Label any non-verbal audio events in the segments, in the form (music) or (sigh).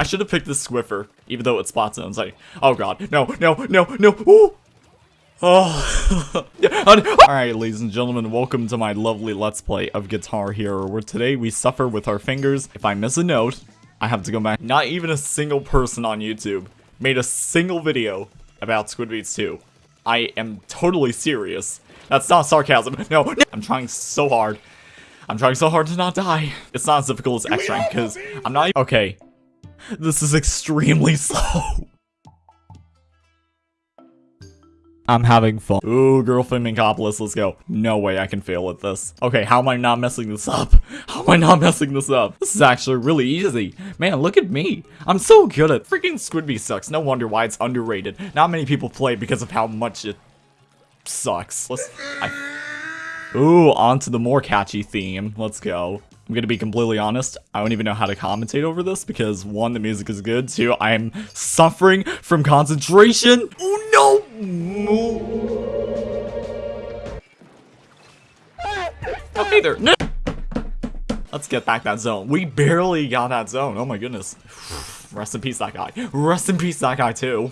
I should have picked the Swiffer, even though it it's spot zones. Like, oh god, no, no, no, no, ooh! Oh, (laughs) oh. Alright, ladies and gentlemen, welcome to my lovely Let's Play of Guitar Hero, where today we suffer with our fingers. If I miss a note, I have to go back. Not even a single person on YouTube made a single video about Squid Beatz 2. I am totally serious. That's not sarcasm. No, no, I'm trying so hard. I'm trying so hard to not die. It's not as difficult as X-Rank, because I'm not- Okay. (laughs) This is extremely (laughs) slow. I'm having fun. Ooh, girlfriend Minkopolis, let's go. No way I can fail at this. Okay, how am I not messing this up? (laughs) How am I not messing this up? This is actually really easy. Man, look at me. I'm so good at freaking Squidby sucks. No wonder why it's underrated. Not many people play because of how much it sucks. Let's... I, ooh, on to the more catchy theme. Let's go. I'm gonna be completely honest, I don't even know how to commentate over this because one, the music is good, two, I am suffering from concentration. Oh no! Okay there. No. Let's get back that zone. We barely got that zone. Oh my goodness. (sighs) Rest in peace, that guy. Rest in peace, that guy too.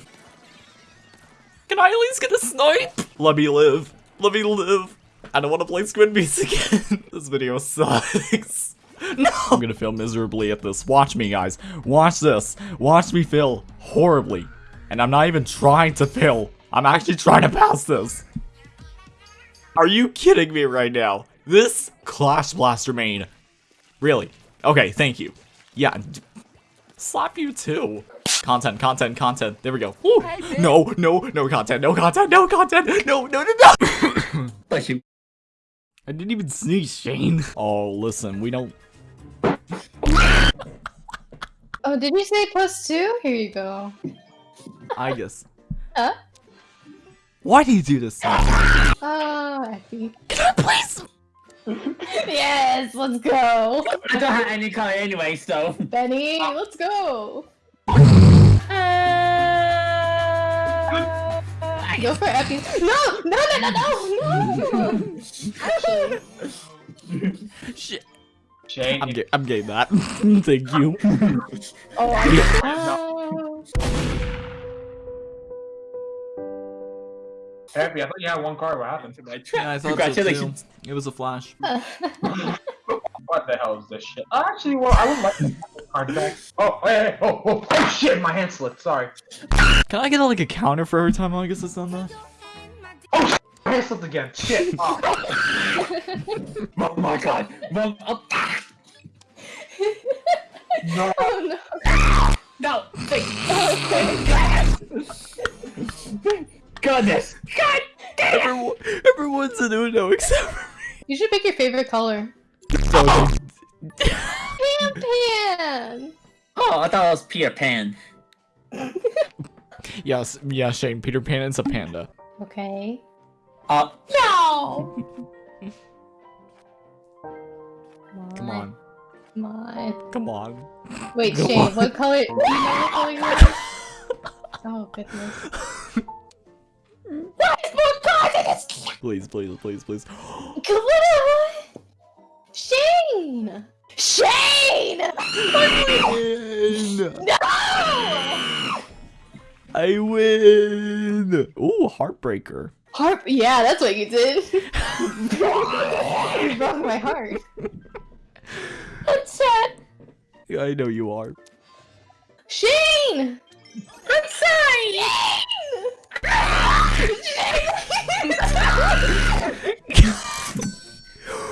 Can I at least get a snipe? Let me live. Let me live. I don't want to play Squid Beatz (laughs) again. this video sucks. (laughs) No! I'm gonna fail miserably at this. Watch me, guys. Watch this. Watch me fail horribly. And I'm not even trying to fail. I'm actually trying to pass this. Are you kidding me right now? This Clash Blaster main. Really? Okay, thank you. Yeah. Slap you too. Content, content, content. There we go. No, no, no content, no content, no content. No, no, no, no. (coughs) Bless you. I didn't even sneeze, Shane. Oh, listen, we don't. Oh, did you say plus two? Here you go. I guess. Huh? Why do you do this? Oh, Effie. Please. yes, let's go. I don't have any color anyway, so. Benny, let's go. (laughs) Go for Effie. No, no, no, no, no, no. Actually, Shit. Shane, I'm, ga I'm getting that. (laughs) Thank you. oh, I, (laughs) oh. Happy, I thought you had one card. What happened? Yeah, I thought Congratulations. So too. It was a flash. (laughs) What the hell is this shit? Actually, well, I would like to have card back. Oh, hey, hey, oh, oh, oh, shit, my hand slipped. Sorry. Can I get like a counter for every time I guess it's done that? Oh, shit, my hand slipped again. Shit. (laughs) Oh, (laughs) oh my god. Well, oh, no. (laughs) oh no. no, thank Goodness. God damn. Everyone, everyone's an Uno except for You should pick your favorite color. Me. Pan Pan. Oh, I thought it was Peter Pan. (laughs) yes, yeah, Shane. Peter Pan is a panda. Okay. Uh, No. (laughs) Come on. Come on. Come on. Wait, Come Shane, on. what color? Do you know what color you are? Oh goodness. (laughs) Please, please, please, please. (gasps) Shane! Shane! win! No! I win! Ooh, heartbreaker. Harp? Yeah, that's what you did. (laughs) you broke my heart. I'm sad. Yeah, I know you are. Shane! I'm sorry! (laughs) (laughs)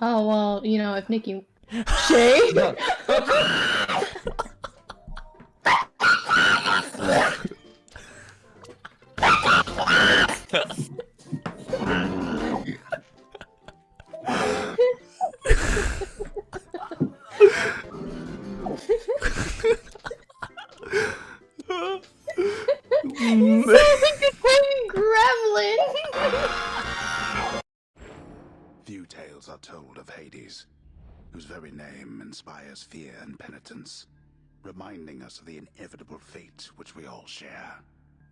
Oh well, you know, if Nikki (laughs) Shane? (laughs) of the inevitable fate which we all share.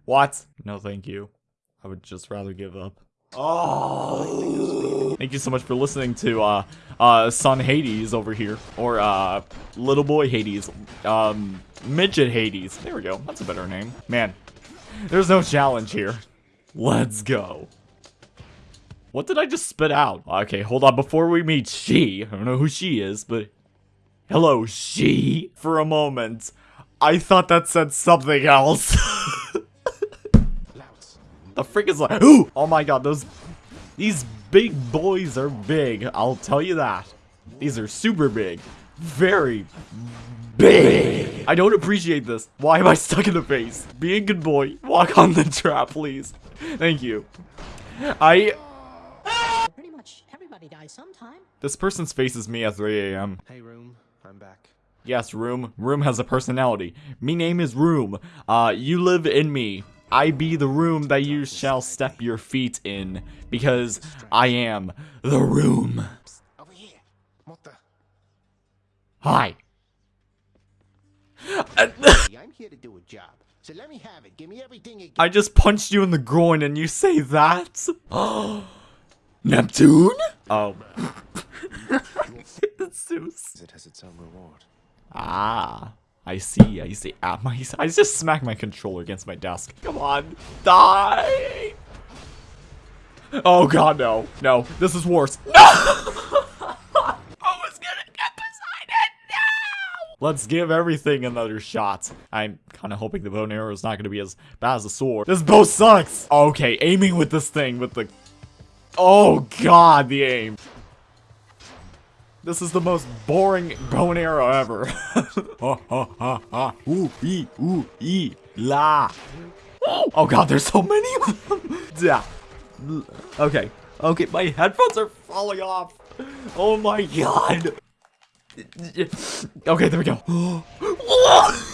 What? No, thank you. I would just rather give up. Oh. Thank you so much for listening to uh uh son Hades over here or uh little boy Hades. Um midget Hades. There we go. That's a better name. Man. There's no challenge here. Let's go. What did I just spit out? Okay, hold on. Before we meet she, I don't know who she is, but hello, she. For a moment, I thought that said something else. (laughs) The freak is like, ooh! Oh my god, those, these big boys are big. I'll tell you that. These are super big. Very big. I don't appreciate this. Why am I stuck in the face? Be a good boy. Walk on the trap, please. Thank you. I, Pretty much everybody dies sometime. this person's faces me at 3 a.m. Hey, room. I'm back. Yes, Room. Room has a personality. Me name is Room. Uh, you live in me. I be the room that you shall step your feet in, because I am the room. Over here. What the? Hi. I'm here to do a job. So let me have it. Give me everything you I just punched you in the groin and you say that? Oh, (gasps) Neptune? Oh. (laughs) (laughs) Zeus. It has its own reward. Ah. I see, I see. Ah, my, I just smacked my controller against my desk. Come on, die! Oh god, no. No, this is worse. No! (laughs) I was gonna get Poseidon, no! Let's give everything another shot. I'm kind of hoping the bow arrow is not gonna be as bad as the sword. This bow sucks! Okay, aiming with this thing, with the... Oh god, the aim. This is the most boring bow and arrow ever. (laughs) ha ha ha ha. Ooh ee ooh ee la. Oh god, there's so many of them. (laughs) Yeah. Okay. Okay, my headphones are falling off. Oh my god. (laughs) Okay, there we go. (gasps) Oh.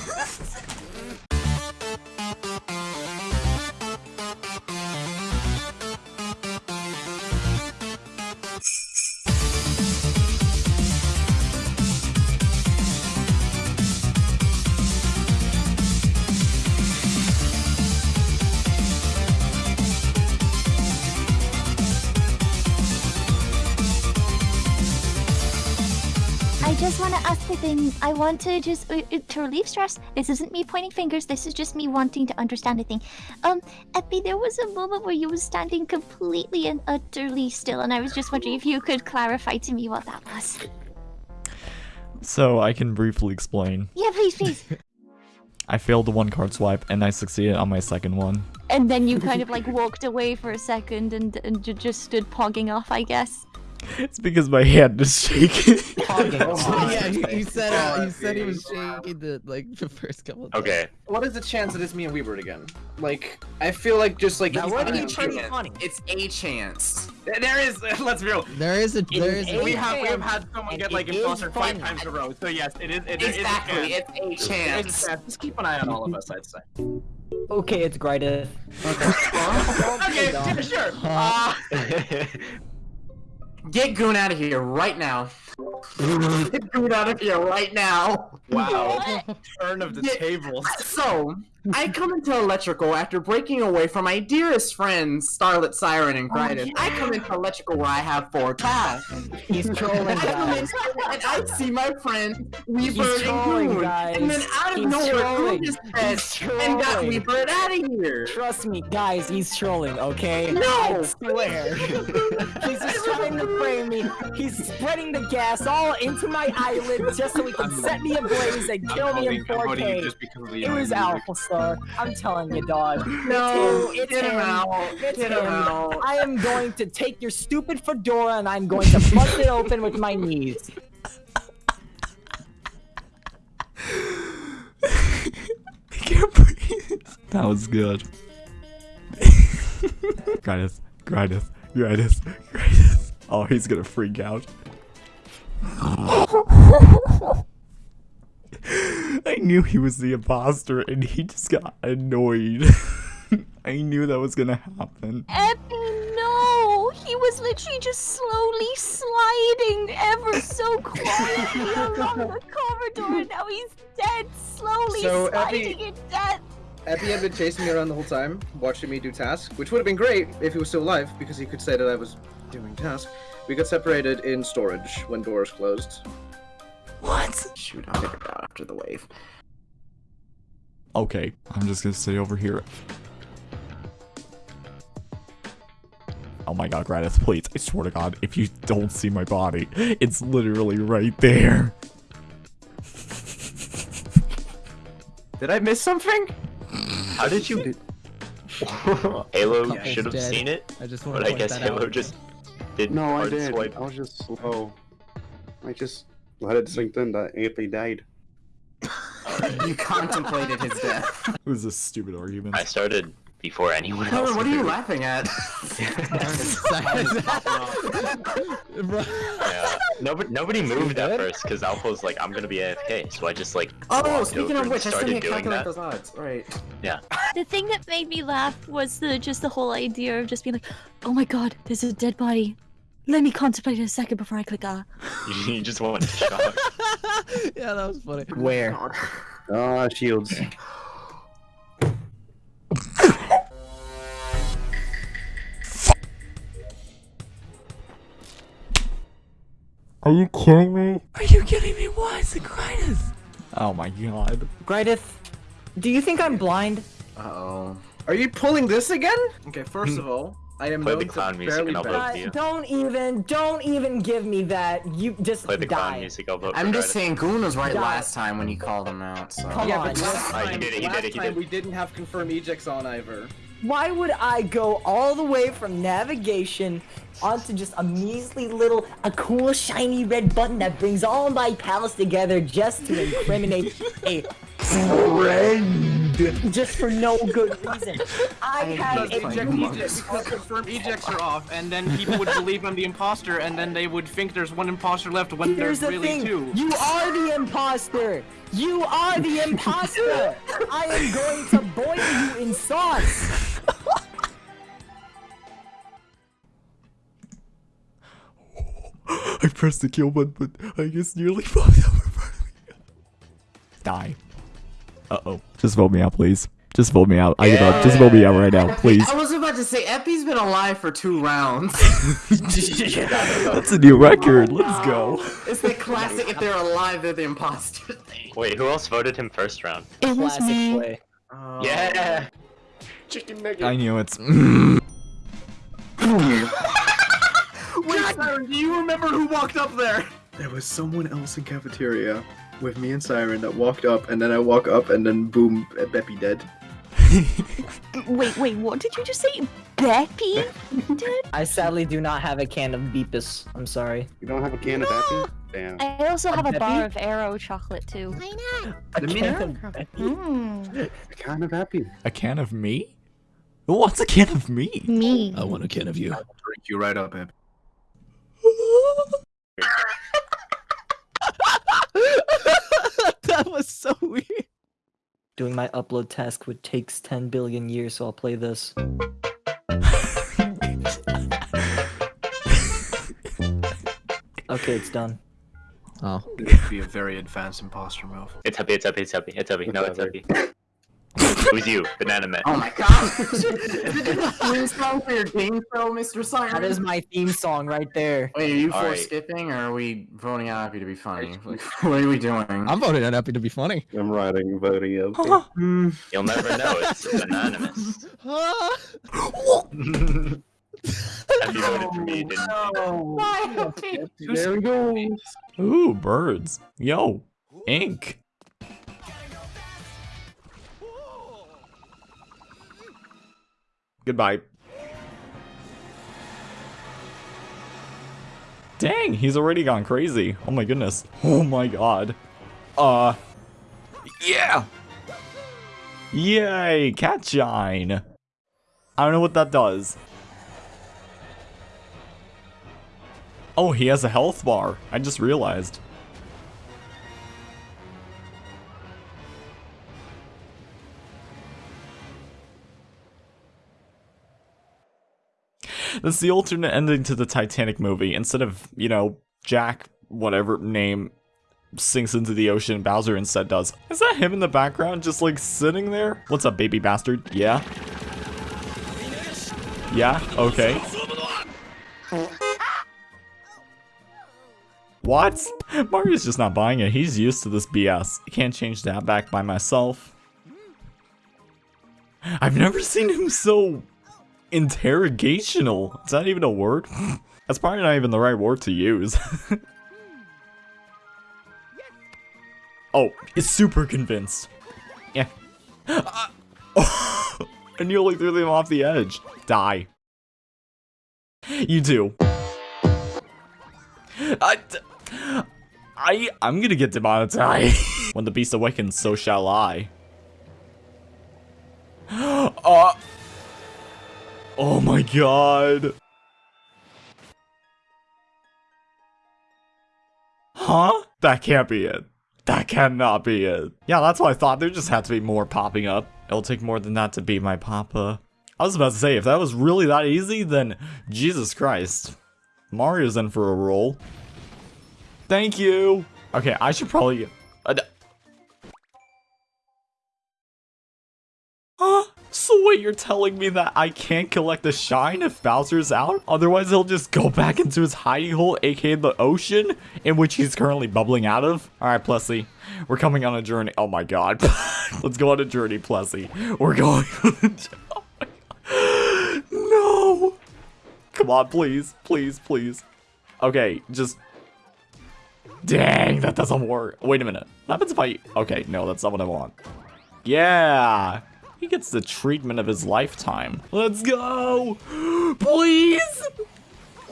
To ask the thing. I want to just uh, uh, to relieve stress. This isn't me pointing fingers. This is just me wanting to understand a thing. Um, Epi, there was a moment where you were standing completely and utterly still, and I was just wondering if you could clarify to me what that was. So I can briefly explain. Yeah, please, please. (laughs) I failed the one card swipe and I succeeded on my second one. and then you kind of like walked away for a second and and ju- just stood pogging off, I guess. It's because my hand is shaking. (laughs) yeah, he, he said uh, he said he was shaking the like the first couple. Of Okay. What is the chance that it's me and Weebird again? Like, I feel like just like That he's would not be a pretty chance. funny. It's a chance. There is. (laughs) Let's be real. There is a there is we a, have we have had someone And get like it is imposter five funny. times in a row. So yes, it is. It, Exactly, It is a chance. it's a chance. It's a chance. Just keep an eye on all of us. I'd say. Okay, it's Grida. (laughs) Okay, yeah, sure. Uh, Get Goon out of here right now. (laughs) Get Goon out of here right now. wow. Turn of the Yeah. tables. So, I come into Electrical after breaking away from my dearest friends, Starlit Siren and oh, Gryden. I come into Electrical where I have four tasks. He's trolling, I come guys. in and I see my friend Weaver He's and trolling, Goon. guys. And then out of He's nowhere, trolling. Goon just He's said, and got trolling. Weaver out of here. Trust me, guys, he's trolling, okay? No! I swear. (laughs) he's just trying to frame me. He's spreading the gas all into my eyelid just so he can set me ablaze and kill me in 4K. It was Alpha Star. I'm telling you, dog. (laughs) No, it's get him. him out. It's Get him. him out. I am going to take your stupid fedora and I'm going to bust it open with my knees. I can't breathe. That was good. (laughs) Grindus, Grindus, Grindus, Grindus. Oh, he's gonna freak out. (laughs) (laughs) I knew he was the imposter and he just got annoyed. (laughs) I knew that was gonna happen. Epi, no! He was literally just slowly sliding ever so quietly (laughs) along the corridor, and now he's dead, slowly So, sliding Epi- in death. Epi had been chasing me around the whole time, watching me do tasks, which would have been great if he was still alive, because he could say that I was doing tasks. We got separated in storage when doors closed. What? Shoot, I'll figure it out after the wave. Okay, I'm just gonna stay over here. Oh my god, Gradith, please. I swear to god, if you don't see my body, it's literally right there. Did I miss something? How did you? (laughs) Halo Couple's should have seen it, I just but I guess Halo out. just didn't No, I did. swipe. I was just slow. I just let it sink in that Ampy died. (laughs) You contemplated his death. It was a stupid argument. I started before anyone else. What are you did. laughing at? Yeah. Nobody, nobody moved at first because Alpha was like, "I'm gonna be AFK," so I just like. Oh, speaking over of which, I still started need to doing calculate that. those odds. Right. Yeah. The thing that made me laugh was the just the whole idea of just being like, oh my god, there's a dead body. Let me contemplate it a second before I click ah. (laughs) You just went into shock. (laughs) yeah, that was funny. Where? Ah, shields. Are you kidding me? Are you kidding me? Why is it Gradith? Oh my god. Gradith, do you think I'm blind? Uh oh. Are you pulling this again? Okay, first of all, I am Play known the to clown music barely and I'll bet. vote Uh, for you. don't even, don't even give me that. You just Play the clown die. music. I'll vote I'm just Gradith. saying, Goon was right Die. last time when you called him out. So. Come Yeah, on. but last Alright, he time, did it, he last did it, he time did. we didn't have confirmed ejects on either. Why would I go all the way from navigation onto just a measly little, a cool shiny red button that brings all my pals together just to (laughs) incriminate a friend? Just for no good reason. I had a Eject, Among eject, Us. because confirmed ejects are off, and then people would believe I'm the imposter, and then they would think there's one imposter left when Here's there's the really thing. two. You are the imposter. You are the imposter. I am going to boil you in sauce. (laughs) I pressed the kill button, but I guess nearly (laughs) popped up in front of. Die. Uh-oh. Just vote me out, please. Just vote me out. I give up. Just vote me out right now, please. I was about to say, Epi's been alive for two rounds. (laughs) (laughs) That's a new record. Let's go. it's the classic, if they're alive, they're the imposter (laughs) thing. Wait, who else voted him first round? It was Classic me. play. Oh. Yeah. Chicken nugget. I knew it's. Wait, Siren, do you remember who walked up there? There was someone else in cafeteria with me and Siren that walked up, and then I walk up, and then boom, Beppy dead. (laughs) Wait, wait, what did you just say? Beppy? (laughs) Dude? I sadly do not have a can of Beepus. I'm sorry. You don't have a can of Beppy? Damn. I also have a Beppy? bar of Aero chocolate too. A The can of hmm. Beppy? Mmm. A can of Happy. A can of me? What's a can of me? Me. I want a can of you. Drink you right up, Eb. (laughs) (laughs) that was so weird. Doing my upload task would takes 10 billion years, so I'll play this. Okay, it's done. Oh. This would be a very advanced imposter move. It's happy. It's happy. It's happy. It's happy. No, it's happy. Who's you? Banana Man. Oh my god! Is it a theme song for your game show, Mr. Siren? That is my theme song right there. Wait, are you All for right. skipping, or are we voting out Happy to be funny? Like, (laughs) what are we doing? I'm voting on Happy to be funny. I'm writing voting up. (laughs) Hmm. You'll never know. It's anonymous. (laughs) Happy voted for me, didn't you? Oh, there we go. Ooh, birds. Yo, ink. Goodbye. Dang, he's already gone crazy. Oh my goodness. Oh my god. Uh. Yeah! Yay, cat shine. I don't know what that does. Oh, he has a health bar. I just realized. That's the alternate ending to the Titanic movie. Instead of, you know, Jack, whatever name, sinks into the ocean, Bowser instead does. Is that him in the background just like sitting there? What's up, baby bastard? Yeah? Yeah? Okay. What? Mario's just not buying it. He's used to this BS. Can't change that back by myself. I've never seen him so interrogational. Is that even a word? (laughs) That's probably not even the right word to use. (laughs) oh, it's super convinced. Yeah. Uh, oh, I nearly threw them off the edge. Die. You too. I, I, I'm gonna get demonetized. (laughs) when the beast awakens, so shall I. (gasps) uh, oh my god. Huh? That can't be it. That cannot be it. Yeah, that's what I thought. There just had to be more popping up. It'll take more than that to beat my papa. I was about to say, if that was really that easy, then Jesus Christ. Mario's in for a roll. Thank you. Okay, I should probably... Uh, So wait, you're telling me that I can't collect the shine if Bowser's out? Otherwise, he'll just go back into his hiding hole, aka the ocean, in which he's currently bubbling out of? Alright, Plessie. We're coming on a journey. Oh my god. (laughs) Let's go on a journey, Plessie. We're going (laughs) no! Come on, please. Please, please. Okay, just... Dang, that doesn't work. Wait a minute. What happens if I... Okay, no, that's not what I want. Yeah! He gets the treatment of his lifetime. Let's go! Please!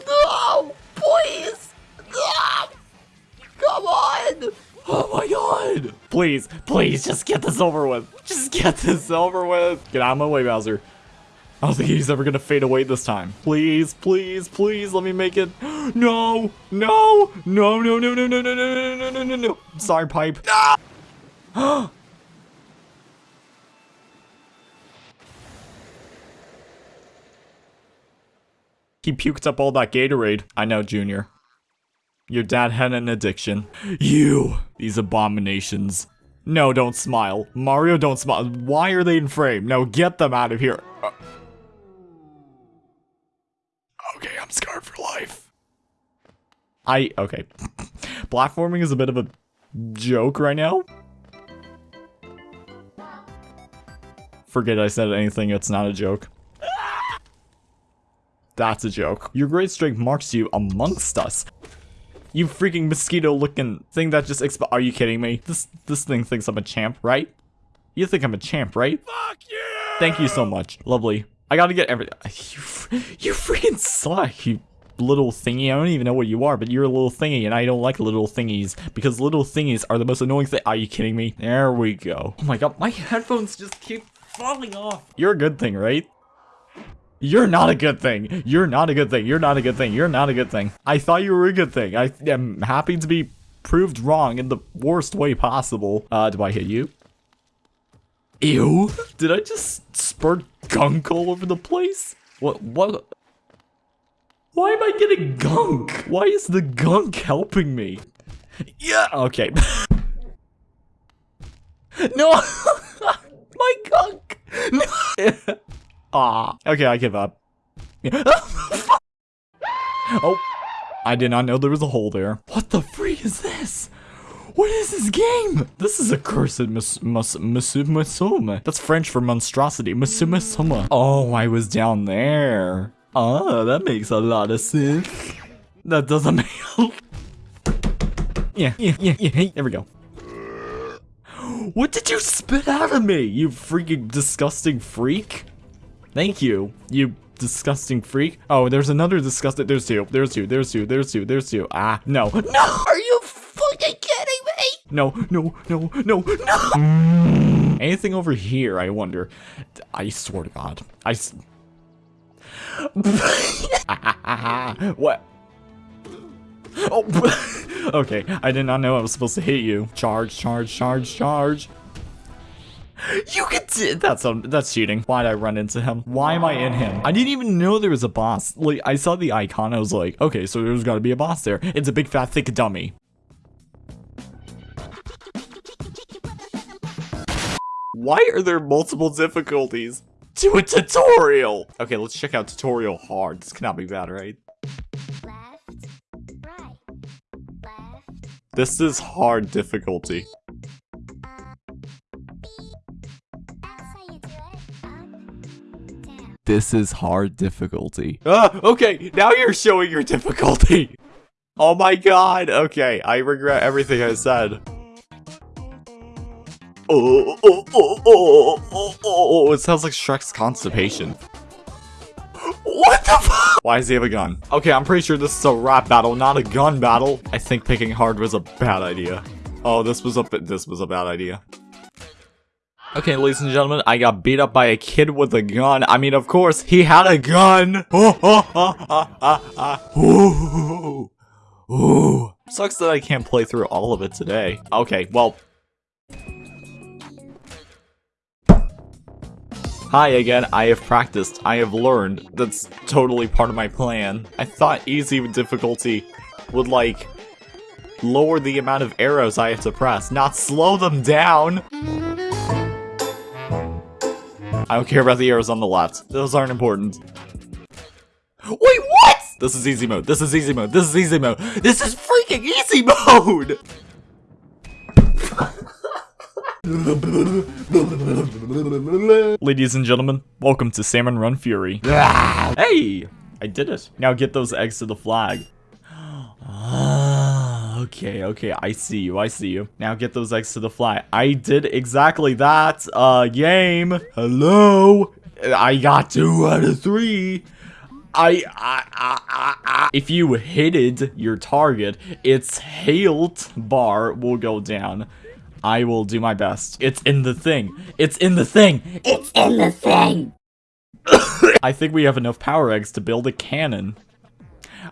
No! Please! No! Come on! Oh my god! Please, please, just get this over with. Just get this over with. Get out of my way, Bowser. I don't think he's ever gonna fade away this time. Please, please, please, let me make it. No, no, no, no, no, no, no, no, no, no, no, no, no, no. Sorry, pipe. No! He puked up all that Gatorade. I know, Junior. Your dad had an addiction. You! These abominations. No, don't smile. Mario, don't smile. Why are they in frame? No, get them out of here. Uh okay, I'm scarred for life. I, okay. (laughs) Platforming is a bit of a joke right now. Forget I said anything, it's not a joke. That's a joke. Your great strength marks you amongst us. You freaking mosquito-looking thing that just exp- Are you kidding me? This this thing thinks I'm a champ, right? You think I'm a champ, right? Fuck you! Thank you so much. Lovely. I gotta get every- (laughs) You, you freaking suck, you little thingy. I don't even know what you are, but you're a little thingy, and I don't like little thingies, because little thingies are the most annoying thing- Are you kidding me? There we go. Oh my god, my headphones just keep falling off. You're a good thing, right? You're not a good thing. You're not a good thing. You're not a good thing. You're not a good thing. I thought you were a good thing. I am happy to be proved wrong in the worst way possible. Uh, do I hit you? Ew. Did I just spurt gunk all over the place? What, what? Why am I getting gunk? Why is the gunk helping me? Yeah, okay. (laughs) no! (laughs) My gunk! (laughs) No! Ah. Okay, I give up. (laughs) oh. I did not know there was a hole there. What the freak is this? What is this game? This is a cursed mus mus musum. That's French for monstrosity. Musuma. Oh, I was down there. Ah, that makes a lot of sense. That doesn't (laughs) make. yeah, yeah, yeah, yeah. There we go. What did you spit out of me, you freaking disgusting freak? Thank you, you disgusting freak. Oh, there's another disgusting. There's two. There's two. There's two. There's two. There's two. Ah, no. No! Are you fucking kidding me? No, no, no, no, no! (laughs) Anything over here, I wonder. I swear to God. I. S (laughs) what? Oh, (laughs) okay. I did not know I was supposed to hit you. Charge, charge, charge, charge. (laughs) You can That's um, that's cheating. Why'd I run into him? Why am I in him? I didn't even know there was a boss. Like, I saw the icon, I was like, okay, so there's gotta be a boss there. It's a big fat thick dummy. Why are there multiple difficulties to a tutorial? Okay, let's check out tutorial hard. This cannot be bad, right? Left, right, left, This is hard difficulty. This is hard difficulty. Ah, okay, now you're showing your difficulty. (laughs) Oh my god, okay, I regret everything I said. Oh, oh, oh, oh, oh, oh, it sounds like Shrek's constipation. What the fuck? (laughs) Why does he have a gun? Okay, I'm pretty sure this is a rap battle, not a gun battle. I think picking hard was a bad idea. Oh, this was a this was a bad idea. Okay, ladies and gentlemen, I got beat up by a kid with a gun. I mean, of course, he had a gun. Ooh. (laughs) Oh, oh, oh, Ooh. Sucks that I can't play through all of it today. Okay, well. Hi again, I have practiced, I have learned. That's totally part of my plan. I thought easy difficulty would, like, lower the amount of arrows I have to press, not slow them down! I don't care about the arrows on the left. Those aren't important. Wait, what? This is easy mode. This is easy mode. This is easy mode. This is freaking easy mode! (laughs) Ladies and gentlemen, welcome to Salmon Run Fury. Ah! hey! I did it. Now get those eggs to the flag. Okay, okay, I see you, I see you. Now get those eggs to the fly. I did exactly that, uh, game. Hello? I got two out of three. I, I, I, I, I. If you hitted your target, its health bar will go down. I will do my best. It's in the thing. It's in the thing. It's in the thing. (coughs) I think we have enough power eggs to build a cannon.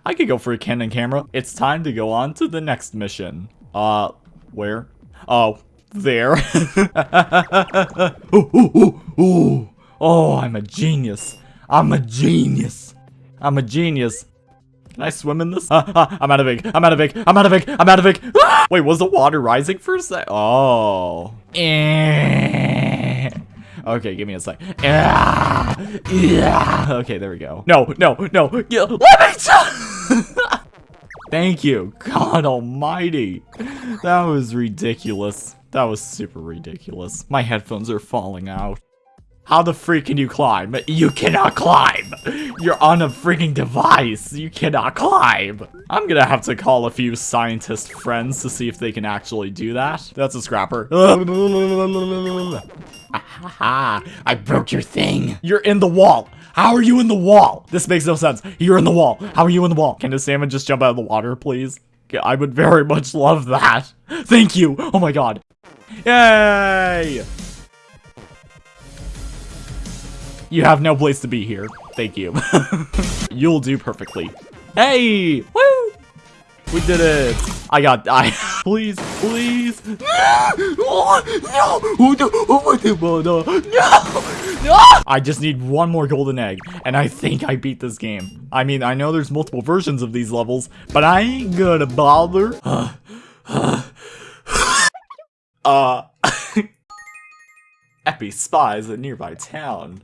I could go for a Canon camera. It's time to go on to the next mission. Uh, where? Oh, there. (laughs) ooh, ooh, ooh, ooh. Oh, I'm a genius. I'm a genius. I'm a genius. Can I swim in this? Uh, (laughs) uh, I'm out of ink. I'm out of ink. I'm out of ink. I'm out of ink. Ah! Wait, was the water rising for a sec? Oh. Eh. Okay, give me a sec. Yeah. Yeah. Okay, there we go. No, no, no. Yeah. Let me (laughs) Thank you. God almighty. That was ridiculous. That was super ridiculous. My headphones are falling out. How the freak can you climb? You cannot climb! You're on a freaking device! You cannot climb! I'm gonna have to call a few scientist friends to see if they can actually do that. That's a scrapper. (laughs) (laughs) I broke your thing! You're in the wall! How are you in the wall? This makes no sense. You're in the wall. How are you in the wall? Can the salmon just jump out of the water, please? I would very much love that. Thank you. Oh my god. Yay! You have no place to be here. Thank you. (laughs) You'll do perfectly. Hey! Woo! We did it! I got- I- (laughs) Please, please! No! No! Oh, no! No! I just need one more golden egg, and I think I beat this game. I mean, I know there's multiple versions of these levels, but I ain't gonna bother. (laughs) uh... (laughs) Epi spies a nearby town.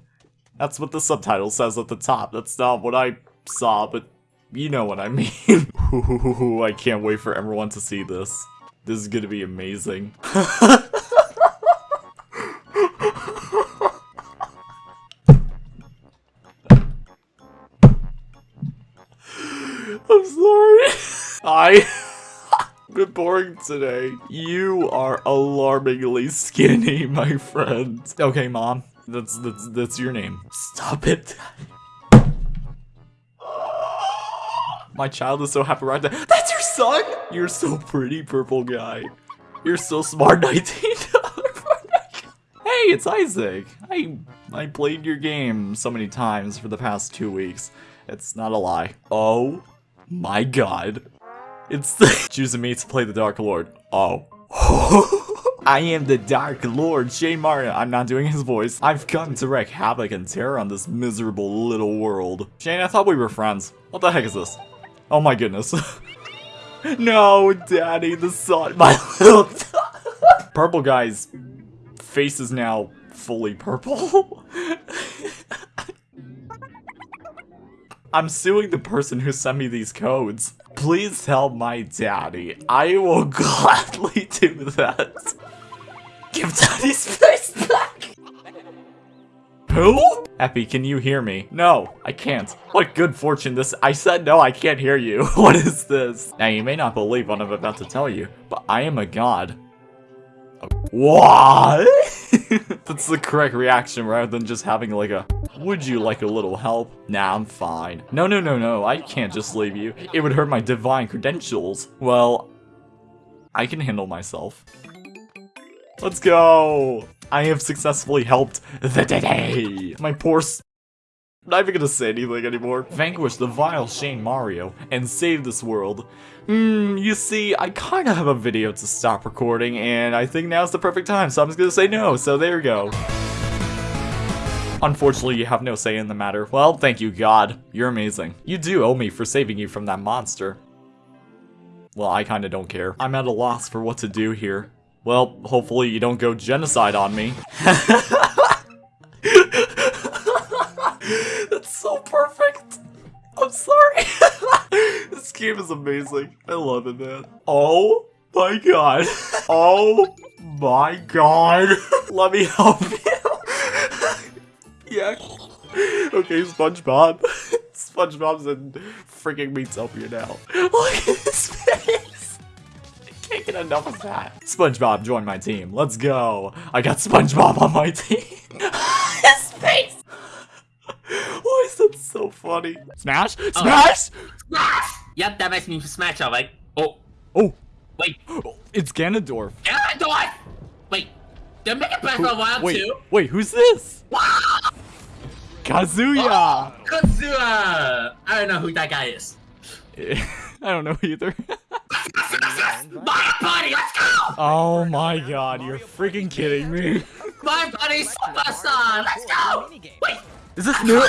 That's what the subtitle says at the top. That's not what I saw, but you know what I mean. (laughs) I can't wait for everyone to see this. This is gonna be amazing. (laughs) I'm sorry. I (laughs) been boring today. You are alarmingly skinny, my friend. Okay, mom. That's that's that's your name. Stop it. My child is so happy right there. That's your son? You're so pretty, purple guy. You're so smart, (laughs) 19 Hey, it's Isaac. I I played your game so many times for the past two weeks. It's not a lie. Oh my god. It's the (laughs) choosing me to play the Dark Lord. Oh. (laughs) I am the Dark Lord, Shane Mario. I'm not doing his voice. I've come to wreak havoc and terror on this miserable little world. Shane, I thought we were friends. What the heck is this? Oh my goodness. (laughs) no, Daddy, the sun, (laughs) my little... (laughs) Purple guy's face is now fully purple. I'm suing the person who sent me these codes. Please tell my daddy. I will gladly do that. Give daddy's face back! Who? Epi, can you hear me? No, I can't. What good fortune this- I said no, I can't hear you. (laughs) what is this? Now, you may not believe what I'm about to tell you, but I am a god. What? (laughs) That's the correct reaction rather than just having like a, would you like a little help? Nah, I'm fine. No, no, no, no, I can't just leave you. It would hurt my divine credentials. Well, I can handle myself. Let's go! I have successfully helped the day! My poor s- not even gonna say anything anymore. Vanquish the vile Shane Mario and save this world. Hmm, you see, I kinda have a video to stop recording, and I think now's the perfect time, so I'm just gonna say no, so there you go. Unfortunately, you have no say in the matter. Well, thank you, God. You're amazing. You do owe me for saving you from that monster. Well, I kinda don't care. I'm at a loss for what to do here. Well, hopefully you don't go genocide on me. (laughs) That's so perfect. I'm sorry. (laughs) this game is amazing. I love it, man. Oh my god. (laughs) Oh my god. Let me help you. yeah. Okay, SpongeBob. SpongeBob's in freaking Miitopia now. Look at his face. Can't (laughs) get enough of that. SpongeBob, join my team. Let's go. I got SpongeBob on my (laughs) team. (laughs) his face. Why is that so funny? Smash? Oh. Smash! Smash! Yep, that makes me smash alright. Oh. Oh. Wait. (gasps) It's Ganondorf. Ganondorf! Wait. Did Mega Breath for a while wait, too? wait, who's this? Kazuya! Oh, Kazuya! I don't know who that guy is. (laughs) I don't know either. My buddy, let's go! oh my god, you're freaking kidding me. My buddy Superstar, let's go! Wait! Is this new?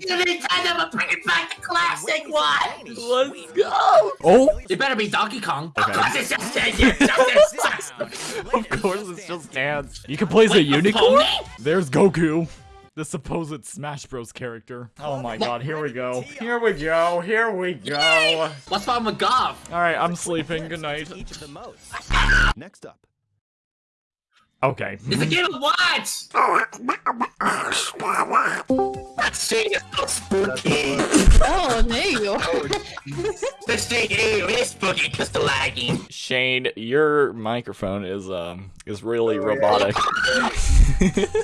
You Nintendo, but bring it back to classic one! Let's go! Oh! It better be Donkey Kong. Okay. Of course it's just Dance. (laughs) of course it's just dance. You can play as a unicorn? There's Goku. The supposed Smash Bros character. Oh my god, here we go. Here we go, here we go. What's wrong with Gov? Alright, I'm sleeping. Good night. Next up. Okay. It's a game of what? That shit is so spooky. Oh, there you go. (laughs) This shit is spooky because the lagging. Shane, your microphone is um is really robotic. I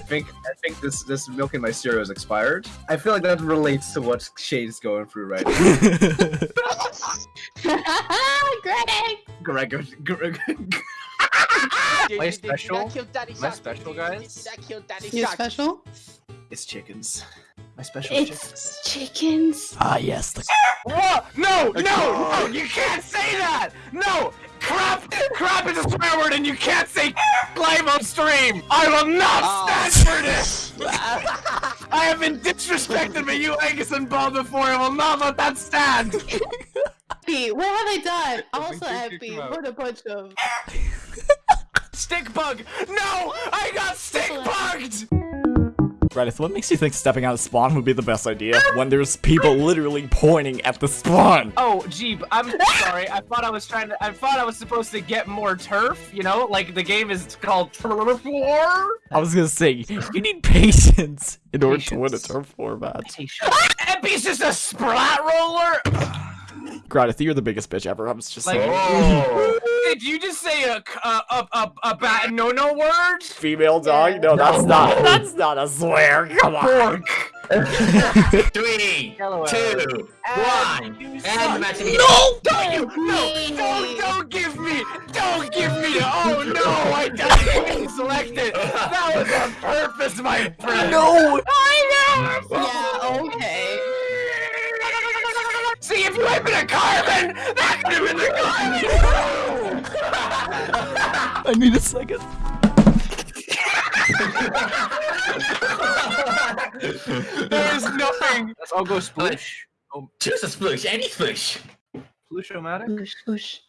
think I think this this milk in my cereal is expired. I feel like that relates to what Shane's going through right now. (laughs) (laughs) Greg. Greg, Greg, my special, my special guys. You special? It's chickens. My special chickens. It's chickens. Ah yes, the Whoa! No, no, no! You can't say that! No! Crap! Crap is a swear word and you can't say live on stream! I will not stand for this! I have been disrespected by you, Angus and Bob before. I will not let that stand! Happy, what have I done? Also happy. What a bunch of. Stick bug! No! I got stick bugged! Reddit, what makes you think stepping out of spawn would be the best idea when there's people literally pointing at the spawn? Oh, Jeep, I'm sorry. I thought I was trying to. I thought I was supposed to get more turf. You know, like the game is called Turf War. I was gonna say, you need patience in order to win a turf war match. (laughs) Epi's just a splat roller. Gradith, you're the biggest bitch ever. I was just Like, saying. (laughs) did you just say a a a a, a bad no no word? Female dog? No, that's not. That's not a swear. Come on. (laughs) (laughs) Three, two, one, and the match begins. No! Don't you! No! Don't don't give me! Don't give me! the- Oh no! I didn't select it. That was on purpose, my friend. No! I know. Yeah, okay. See, if if you had been a carbon, that could have been the carbon. (laughs) I need a second. there is nothing. Let's all go splish. Oh, Choose a sploosh, any sploosh. Sploosh-o-matic? Sploosh,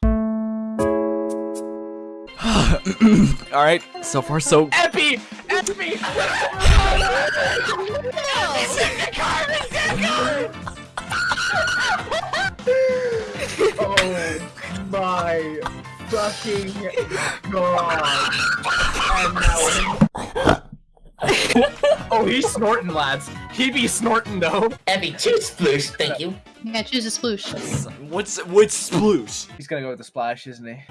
(sighs) All right, so far so. (laughs) Epi! Epi! (laughs) Oh my fucking god. And now oh, he's snorting, lads. He be snorting, though. Epi, choose sploosh, thank you. Yeah, choose a sploosh. What's which sploosh? He's gonna go with the splash, isn't he?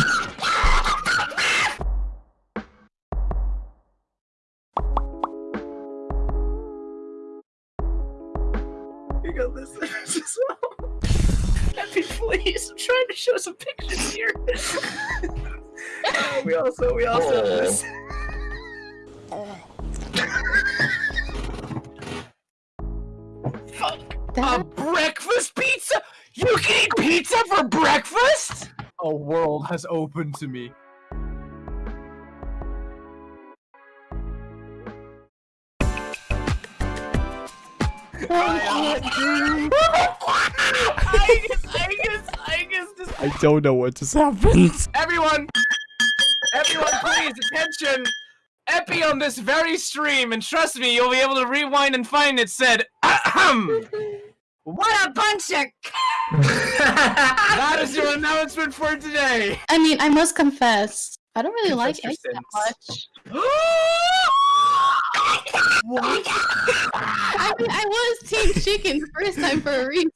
(laughs) (laughs) show some pictures (laughs) here. we also we also have oh. this. A breakfast pizza? You can eat pizza for breakfast? A world has opened to me. (laughs) I don't know what just happened. Everyone! Everyone, please, attention! Epi on this very stream, and trust me, you'll be able to rewind and find it said, Ahem! What a bunch of... (laughs) that is your announcement for today! I mean, I must confess, I don't really Confess like your eggs that sins. much. (gasps) I mean, I was Team Chicken the first time for a reason.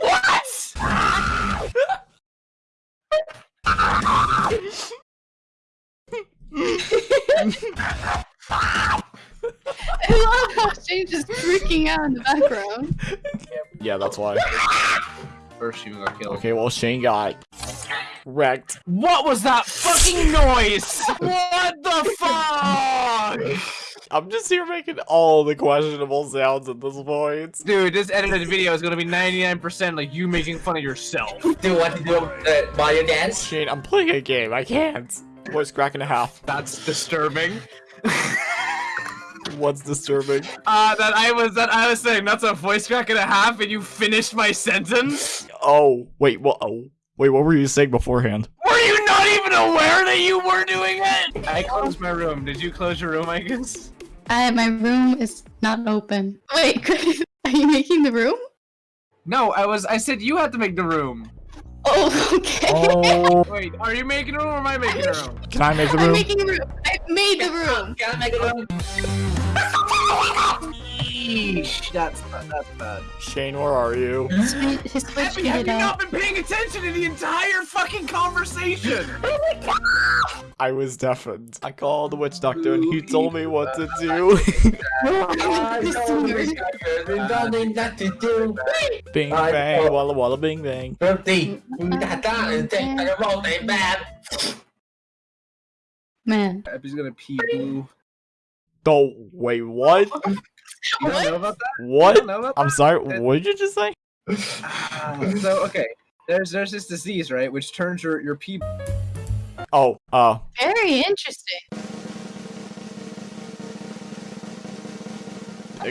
What? (laughs) I love how Shane's just freaking out in the background. Yeah, that's why. First, you got killed. Okay, well Shane got wrecked. What was that fucking noise? (laughs) what the fuck? I'm just here making all the questionable sounds at this point. Dude, this edited video is gonna be 99% like you making fun of yourself. Do you want to do uh, Mario dance? Shane, I'm playing a game. I can't. Voice crack in a half. That's disturbing. (laughs) What's disturbing? Uh, that I was that I was saying that's a voice crack and a half, and you finished my sentence. Oh, wait, what? Oh, wait, what were you saying beforehand? Were you not even aware that you were doing it? I closed my room. Did you close your room, I guess? I, my room is not open. Wait, (laughs) are you making the room? No, I was. I said you had to make the room. Oh, (laughs) okay. Oh, Wait, are you making a room or am I making a room? can I make the room? I'm making a room. I made the room. Can I make a room? (laughs) Yeesh, that's that's bad. Shane, where are you? His Switch Abby, have heated you not been paying attention to the entire fucking conversation? (laughs) oh my god! I was deafened. I called the witch doctor and he told me what to do. I know this (laughs) guy there's (laughs) nothing that to do. bing I bang, know. walla walla bing bang. Man. Epi's gonna pee blue. Oh, wait, what? You don't know about that? You What? don't know about I'm that? sorry, what did you just say? Ah, so okay, there's there's this disease right, which turns your your pee. Oh, uh, Very interesting.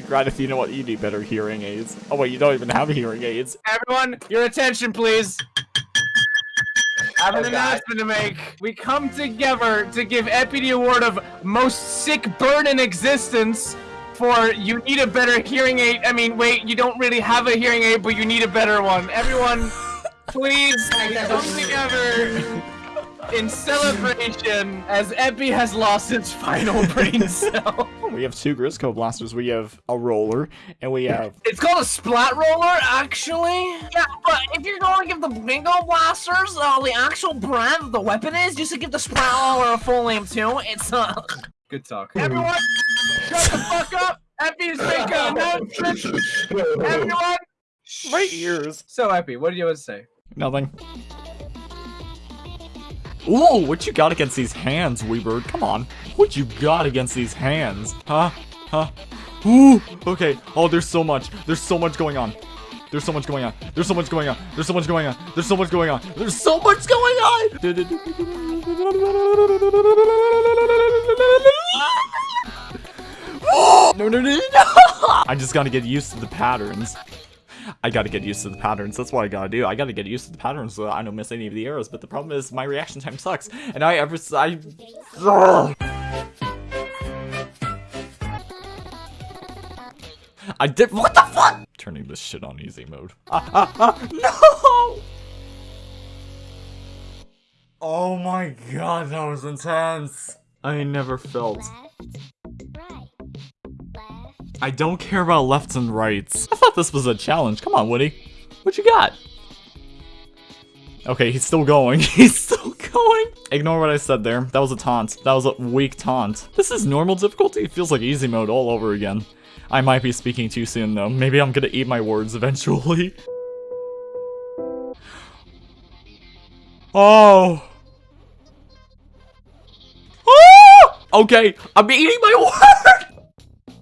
Granith, you know what? You need better hearing aids. Oh, wait, you don't even have hearing aids. Everyone, your attention, please. I have an Oh, God. announcement to make. We come together to give Epi the award of most sick burn in existence for you need a better hearing aid. I mean, wait, you don't really have a hearing aid, but you need a better one. Everyone, please (laughs) come together in celebration as Epi has lost its final (laughs) brain cell. We have two Grizzco blasters. We have a roller, and we have. It's called a splat roller, actually. Yeah, but if you're going to give the bingo blasters uh, the actual brand of the weapon is, just to give the splat roller a full name too. It's uh. (laughs) Good talk. Everyone, shut the fuck up. Epi is making an announcement. Everyone. My ears. So Epi, what do you have to say? Nothing. Ooh, what you got against these hands, Weebird? Come on. What you got against these hands? Huh? Huh? Ooh, okay. Oh, there's so much. There's so much going on. There's so much going on. There's so much going on. There's so much going on. There's so much going on. There's so much going on. (laughs) No, no, no, no. I just gotta get used to the patterns. I gotta get used to the patterns. That's what I gotta do. I gotta get used to the patterns so I don't miss any of the arrows. But the problem is my reaction time sucks. And I ever I. I did. What the fuck? Turning this shit on easy mode. Ah, ah, ah, no! Oh my god, that was intense. I never felt. Left, right, left. I don't care about lefts and rights. I thought this was a challenge. Come on, Woody. What you got? Okay, he's still going. (laughs) He's still going. Ignore what I said there. That was a taunt. That was a weak taunt. This is normal difficulty. It feels like easy mode all over again. I might be speaking too soon, though. Maybe I'm gonna eat my words eventually. Oh. Oh! Okay, I'm eating my word!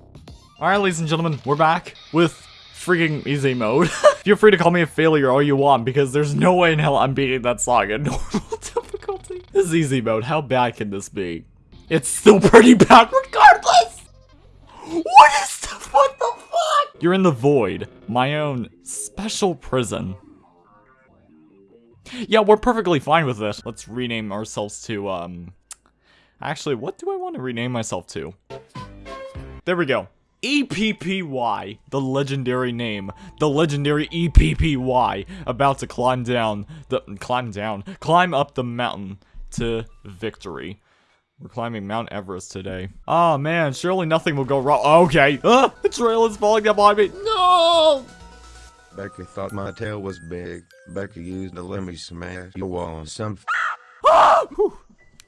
Alright, ladies and gentlemen, we're back with freaking easy mode. (laughs) Feel free to call me a failure all you want, because there's no way in hell I'm beating that song at (laughs) normal difficulty. This is easy mode. How bad can this be? It's still pretty bad regardless! You're in the void. My own special prison. Yeah, we're perfectly fine with this. Let's rename ourselves to, um... Actually, what do I want to rename myself to? There we go. EPPY, the legendary name, the legendary EPPY, about to climb down, the, climb down, climb up the mountain to victory. We're climbing Mount Everest today. Oh man, surely nothing will go wrong. Okay, ah, the trail is falling down behind me. No! Becky thought my tail was big. Becky used a lemmy smash you on some. Ah!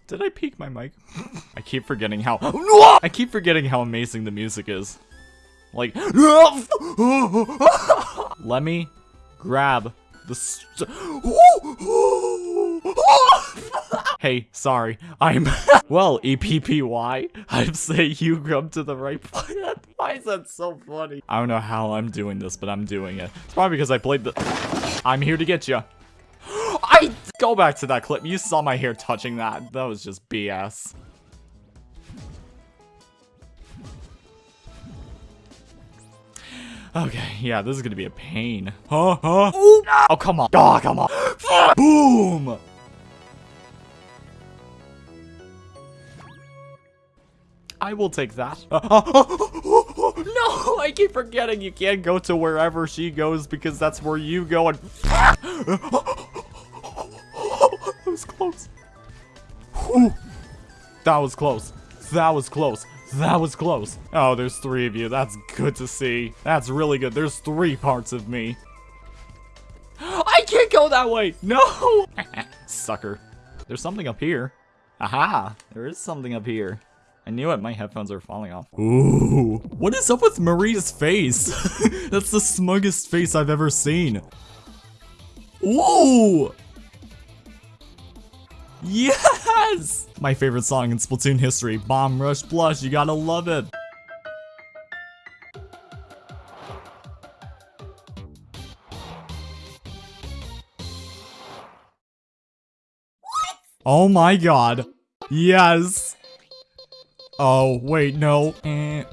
Did I peak my mic? I keep forgetting how- I keep forgetting how amazing the music is. Like- Let me grab the Hey, sorry. I'm- (laughs) Well, EPPY, I'd say you come to the right (laughs) place. Why is that so funny? I don't know how I'm doing this, but I'm doing it. It's probably because I played the- (gasps) I'm here to get you. (gasps) I- Go back to that clip. You saw my hair touching that. That was just BS. Okay, yeah, this is gonna be a pain. Huh? Huh? Oh, come on. Oh, come on. (gasps) Boom! I will take that. (laughs) no, I keep forgetting you can't go to wherever she goes because that's where you go and- (laughs) That was close. Whew. That was close. That was close. That was close. Oh, there's three of you. That's good to see. That's really good. There's three parts of me. I can't go that way. No. (laughs) Sucker. There's something up here. Aha. There is something up here. I knew it. My headphones are falling off. Ooh. What is up with Marina's face? (laughs) That's the smuggest face I've ever seen. Ooh. Yes! My favorite song in Splatoon history, Bomb Rush Blush, you gotta love it. What? Oh my god. Yes. Oh, wait, no. I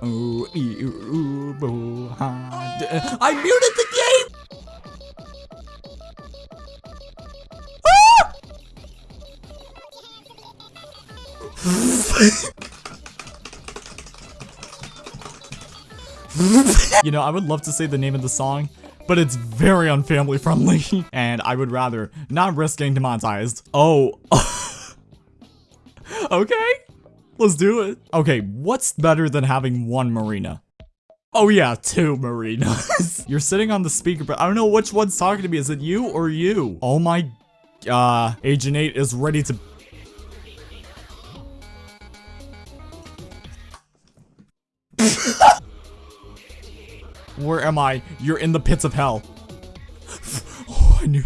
muted the game! Ah! (laughs) you know, I would love to say the name of the song, but it's very unfamily friendly, (laughs) and I would rather not risk getting demonetized. Oh. (laughs) okay, let's do it. Okay, what's better than having one marina? Oh yeah, two marinas. (laughs) You're sitting on the speaker, but I don't know which one's talking to me. Is it you or you? Oh my, uh, Agent 8 is ready to (laughs) Where am I? You're in the pits of hell. (laughs) oh, I knew.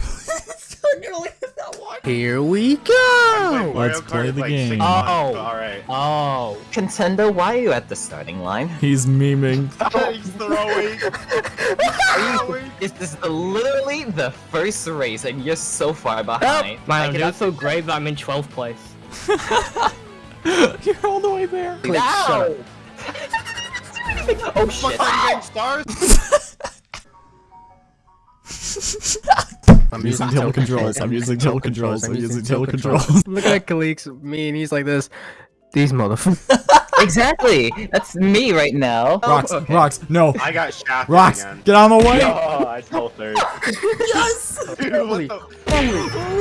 Here we go. Let's play the game. Oh, Alright. oh. Contendo, why are you at the starting line? (laughs) He's memeing. (laughs) He's (laughs) throwing. This is literally the first race, and you're so far behind. Man, I I'm doing so great that I'm in 12th place. You're all the way there. Click, shut up. oh shit. stars? I'm using tilt (laughs) controls. I'm using tilt controls. I'm using tilt controls. Look at Kalik's me and he's like this. These motherfuckers. (laughs) exactly. That's me right now. Rocks, Okay. rocks, no. I got shafted Rocks, again. get out of my way. Oh, I told third. (laughs) yes. (laughs) Dude, what the?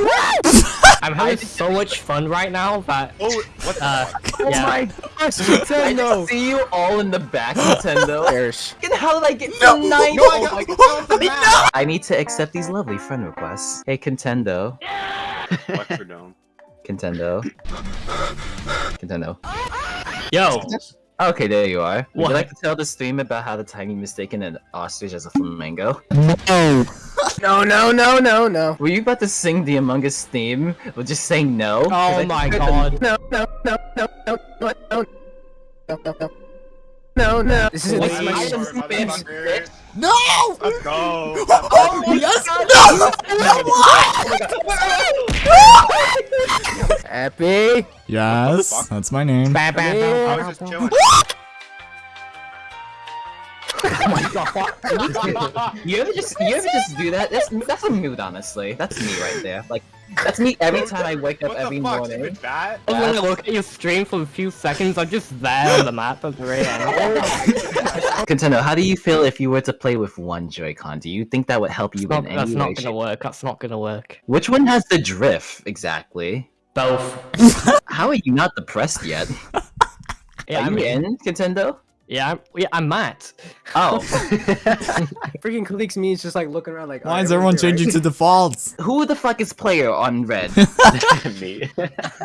I'm having so much fun right now that. Oh, what the? Uh, Oh yeah. my gosh, Nintendo! I see you all in the back, Nintendo. There's. And how did I get to No, nine? no, I Oh got- my I God. got the map. I need to accept these lovely friend requests. Hey, Contendo. Electrodome. Contendo. Contendo. Yo, Okay, there you are. Would What? you like to tell the stream about how the tiny mistaken an ostrich as a flamingo? No. No, no, no, no, no. Were you about to sing the Among Us theme, or just saying no? 'Cause I oh my heard the- god. No, no, no, no, no, no, no, no, no, no. No, no. This is Wait, this is my I shit. am spam. No. Let's (laughs) go. Oh, yes. (laughs) No. What? (laughs) Happy. Yes, that's my name. Ba, ba, ba, I was just ba. chilling. You ever just you ever just do that? That's that's a mood, honestly. That's me right there. Like that's me every time I wake up What every the fuck? morning. Stupid bat? I'm gonna look at your stream for a few seconds. I'm just there on the map at 3 a.m. (laughs) Contendo, how do you feel if you were to play with one Joy-Con? Do you think that would help you Not- in that's any not way? gonna work. That's not gonna work. Which one has the drift exactly? Both. How are you not depressed yet? (laughs) Yeah, are I you mean, in, Contendo? Yeah, I'm, yeah, I'm Matt. Oh, (laughs) (laughs) Freaking Kalik's me is just like looking around like. Why is everyone changing to defaults? (laughs) who the fuck is player on red? Me.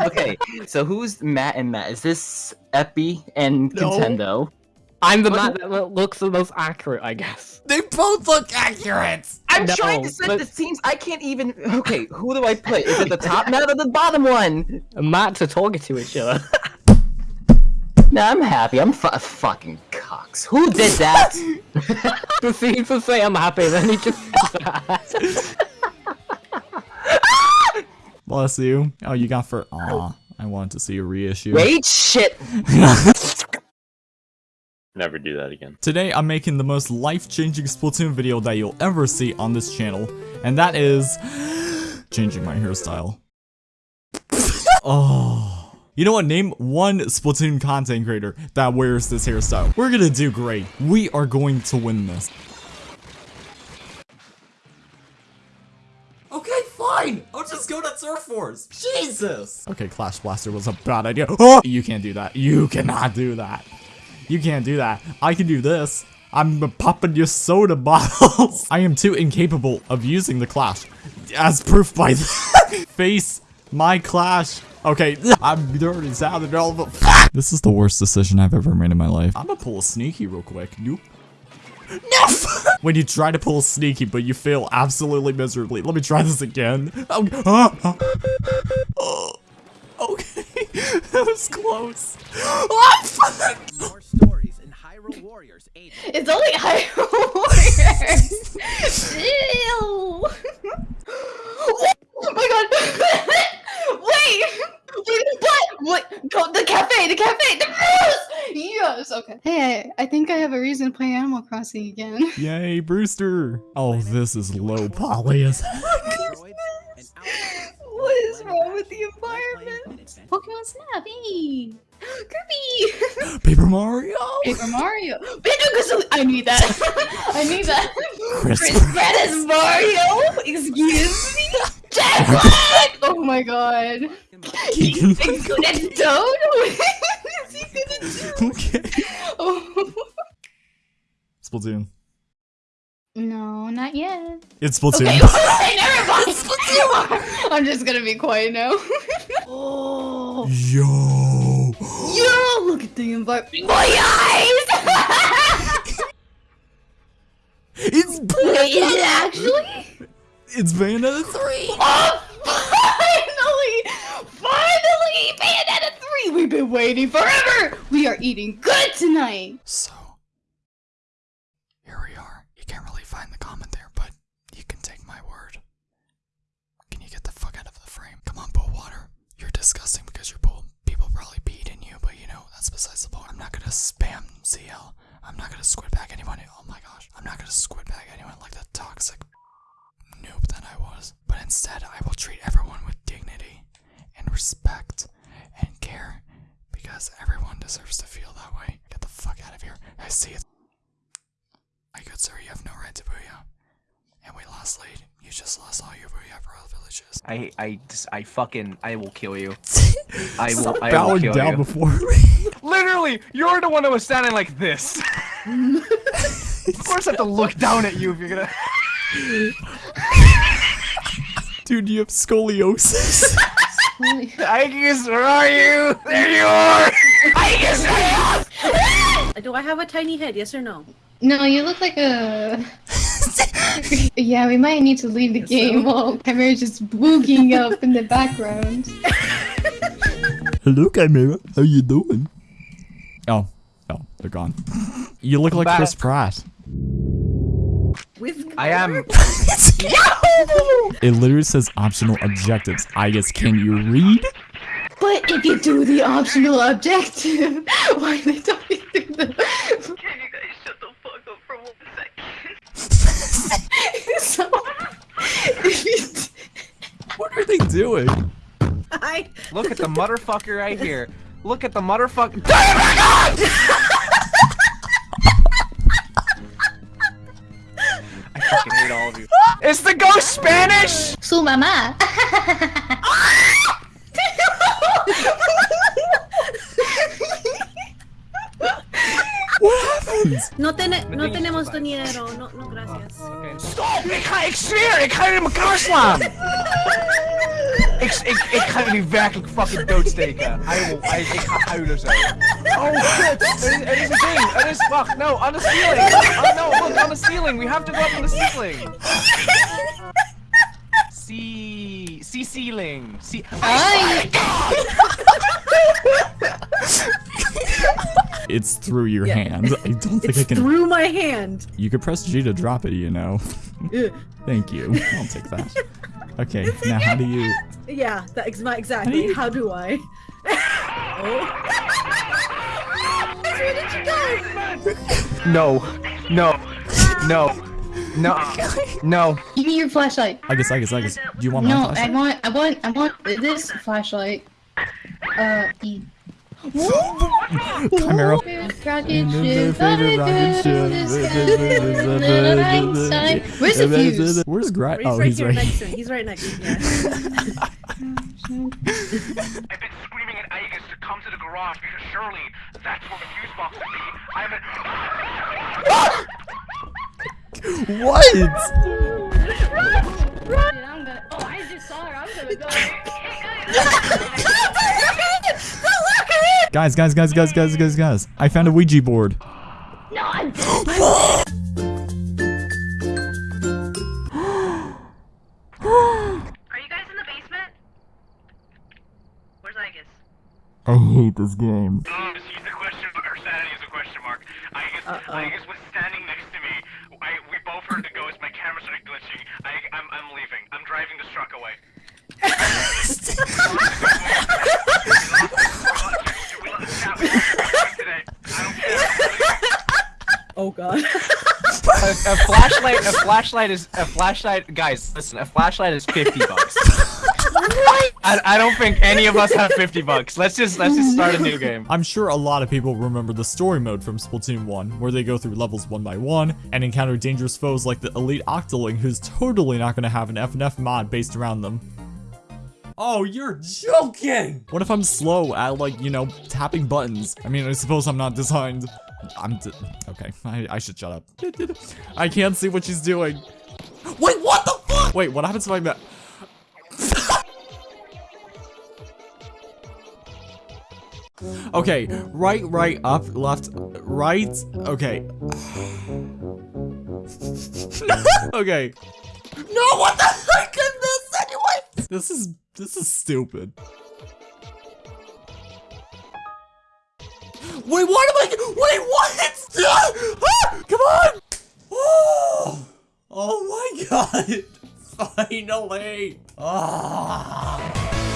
okay, so who's Matt and Matt? Is this Epi and No. Contendo? I'm the Matt that looks the most accurate, I guess. They both look accurate. I'm No, trying to set but- the scenes. I can't even. Okay, who do I play? Is it the top Matt or the bottom one? Matt to talking to each other. Nah, I'm happy. I'm fu- fucking cocks. Who did that? Proceed to say I'm happy, then he just (laughs) Bless you. Oh, you got for. Aw, I wanted to see a reissue. Wait, shit. (laughs) Never do that again. Today, I'm making the most life-changing Splatoon video that you'll ever see on this channel, and that is (gasps) changing my hairstyle. (laughs) oh. You know what? Name one Splatoon content creator that wears this hairstyle. We're gonna do great. We are going to win this. Okay, fine. I'll just go to Surf Force. Jesus. Okay, Clash Blaster was a bad idea. Oh, you can't do that. You cannot do that. You can't do that. I can do this. I'm popping your soda (laughs) bottles. I am too incapable of using the Clash. As proof by (laughs) face my Clash. Okay, (laughs) I'm dirty sounding all the This is the worst decision I've ever made in my life. I'm gonna pull a sneaky real quick. Nope. No! when you try to pull a sneaky, but you fail absolutely miserably. Let me try this again. Oh, ah. Oh, okay. (laughs) that was close. Oh, fuck! More stories in Hyrule Warriors 8. It's only Hyrule Warriors. (laughs) Ew. Oh my god. (laughs) Wait. Wait, what? What? Go the cafe. The cafe. The yes. Yes. Okay. Hey, I, I think I have a reason to play Animal Crossing again. (laughs) Yay, Brewster. Oh, this is low poly as (laughs) what is wrong with the environment? Pokemon Snap. Hey. Kirby. (gasps) Paper Mario. Paper Mario. Banjo-Kazooie. I need that. I need that. Chris Pratt Mario. Excuse me. Oh my god. Keegan. Is he good at Toad? Is he good? Okay. Oh. Splatoon. No, not yet. It's Splatoon. Okay, (laughs) alright, never mind. (laughs) I'm just gonna be quiet now. oh. Yo. (gasps) Yo, look at the environment. (laughs) My eyes! It's Wait, is it actually? It's Bayonetta 3. (laughs) Oh, Finally! Finally! Bayonetta 3! We've been waiting forever! We are eating good tonight! So, here we are. You can't really find the comment there, but you can take my word. Can you get the fuck out of the frame? Come on, Bull Water. You're disgusting because you're bull. People probably peed in you, but you know, that's besides the point. I'm not gonna spam CL. I'm not gonna squid bag anyone. Oh my gosh. I'm not gonna squid bag anyone like the toxic noob that I was. But instead, I will treat everyone with dignity and respect and care because everyone deserves to feel that way. Get the fuck out of here. I see it. My good sir, you have no right to booyah. And we lost lead. You just lost all your booyah for all villages. I I just I fucking I will kill you. (laughs) I will Stop I will bowing kill down you. before (laughs) Literally, you're the one that was standing like this. (laughs) of course, I have to look down at you if you're gonna. Dude, you have scoliosis. Aegis, where are you? There you are. I guess. Do I have a tiny head? Yes or no? No, you look like a. (laughs) yeah, we might need to leave the game while Chimera just boogieing up in the background. Hello, Chimera. How you doing? Oh, oh, they're gone. You look like back. Chris Pratt. With I am. It literally says optional objectives. I guess can you read? But if you do the optional objective, (laughs) why are they talking through the. Can you guys shut the fuck up for one second? so, (laughs) you What are they doing? I Look at the motherfucker right here. Look at the motherfucker. (laughs) Oh fucking hate all of you. (laughs) Is the ghost Spanish? Su mamá. (laughs) (laughs) What happens? no, tene- no tenemos dinero. No, no, gracias. Stop! Ik ga, ik zweer, ik ga je in elkaar slaan! ik, ik, ik ga jullie werkelijk fucking doodsteken. I will, I, ik ga huilen zo. Oh shit! Er is, er is een ding! Er is, wacht, no, on the ceiling! Oh no, look, on the ceiling! We have to go up on the ceiling! See, see ceiling. See. Ay. (laughs) It's through your Yeah. hand. I don't think It's I can. through my hand. You could press G to drop it, you know. (laughs) Thank you. I'll take that. (laughs) Okay, now how do you? Yeah, that's my- exactly. How do I? (laughs) oh. Where did you go? No, no, no, no, no. Give me your flashlight. I guess, I guess, I guess. Do you want my No, I want, I want, I want this flashlight. Uh, E. Chimera. Rocket ship, rocket ship, Where's the fuse? Where's Grat? He's Oh, right he's here right. next to me. He's right next to me. Yeah. I've been screaming at Aegis to come to the garage because surely that's where the fuse box would be. I'm in. (laughs) What? Run! I'm gonna, oh, I just saw her. I'm gonna go. (laughs) (laughs) Guys, guys, guys, guys, guys, guys, guys. I found a Ouija board. No, I'm Are you guys in the basement? Where's Aegis? I hate this game. Um, she's the question, or sanity is a question mark. Aegis, Aegis was standing next to me. I, we both heard the ghost. My camera started glitching. I, I'm, I'm leaving. I'm driving the truck away. Oh god. A, a flashlight, a flashlight is a flashlight. Guys, listen, a flashlight is fifty bucks. I, I don't think any of us have fifty bucks. Let's just let's just start a new game. I'm sure a lot of people remember the story mode from Splatoon 1, where they go through levels one by one and encounter dangerous foes like the Elite Octoling, who's totally not going to have an FNF mod based around them. Oh, you're joking! What if I'm slow at, like, you know, tapping buttons? I mean, I suppose I'm not designed. I'm. D okay, I, I should shut up. (laughs) I can't see what she's doing. Wait, what the fuck? Wait, what happens if I met. Okay, right, right, up, left, right. Okay. (laughs) okay. No, what the heck is this anyway? This is this is stupid. Wait, what am I? Wait, what? Ah, come on! Oh, oh my (laughs) god! Finally! Ah.